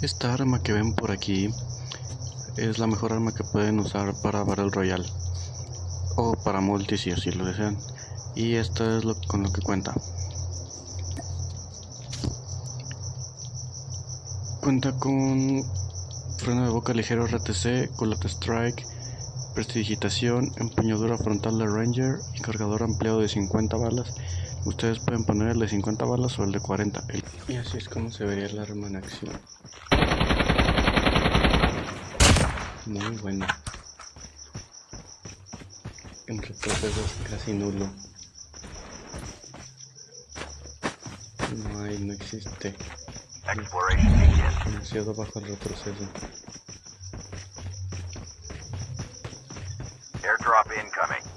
Esta arma que ven por aquí es la mejor arma que pueden usar para Battle Royale o para multi si así lo desean. Y esto es lo con lo que cuenta. Cuenta con freno de boca ligero RTC, culata strike, prestidigitación, empuñadura frontal de Ranger y cargador ampliado de 50 balas. Ustedes pueden poner el de 50 balas o el de 40. Y así es como se vería el arma en acción. Muy bueno. En retroceso es casi nulo. No hay, no existe. Demasiado bajo el retroceso. Airdrop incoming.